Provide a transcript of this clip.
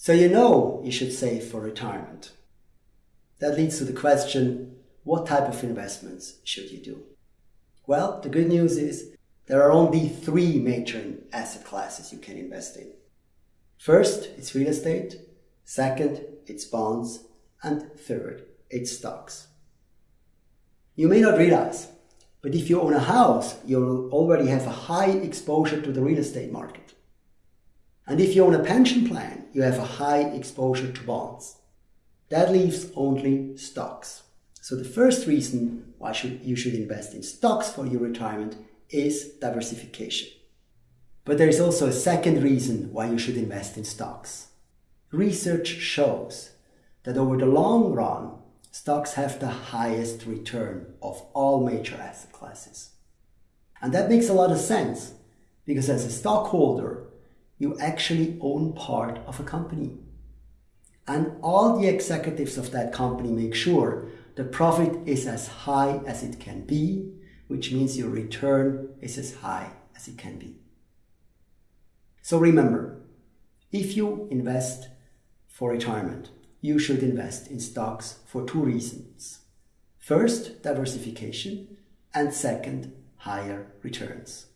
So you know you should save for retirement. That leads to the question, what type of investments should you do? Well, the good news is there are only three major asset classes you can invest in. First, it's real estate. Second, it's bonds. And third, it's stocks. You may not realize, but if you own a house, you'll already have a high exposure to the real estate market. And if you own a pension plan, you have a high exposure to bonds. That leaves only stocks. So the first reason why you should invest in stocks for your retirement is diversification. But there is also a second reason why you should invest in stocks. Research shows that over the long run, stocks have the highest return of all major asset classes. And that makes a lot of sense because as a stockholder, you actually own part of a company. And all the executives of that company make sure the profit is as high as it can be, which means your return is as high as it can be. So remember, if you invest for retirement, you should invest in stocks for two reasons. First, diversification, and second, higher returns.